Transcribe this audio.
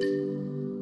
うん。